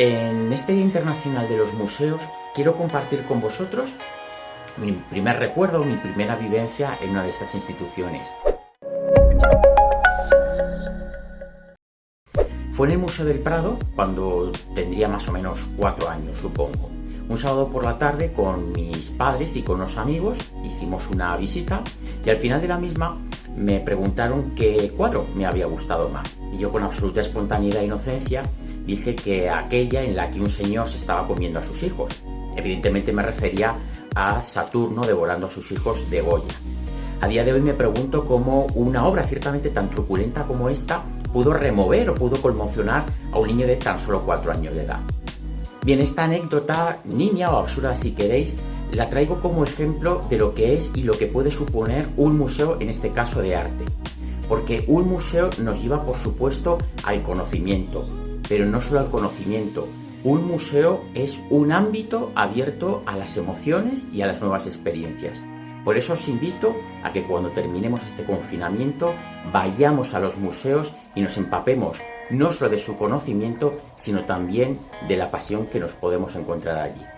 En este Día Internacional de los Museos quiero compartir con vosotros mi primer recuerdo, mi primera vivencia en una de estas instituciones. Fue en el Museo del Prado cuando tendría más o menos cuatro años, supongo. Un sábado por la tarde con mis padres y con unos amigos hicimos una visita y al final de la misma me preguntaron qué cuadro me había gustado más. Y yo con absoluta espontaneidad e inocencia dije que aquella en la que un señor se estaba comiendo a sus hijos. Evidentemente me refería a Saturno devorando a sus hijos de Goya. A día de hoy me pregunto cómo una obra ciertamente tan truculenta como esta pudo remover o pudo conmocionar a un niño de tan solo cuatro años de edad. Bien, esta anécdota, niña o absurda si queréis, la traigo como ejemplo de lo que es y lo que puede suponer un museo, en este caso de arte. Porque un museo nos lleva, por supuesto, al conocimiento, pero no solo al conocimiento. Un museo es un ámbito abierto a las emociones y a las nuevas experiencias. Por eso os invito a que cuando terminemos este confinamiento vayamos a los museos y nos empapemos no solo de su conocimiento, sino también de la pasión que nos podemos encontrar allí.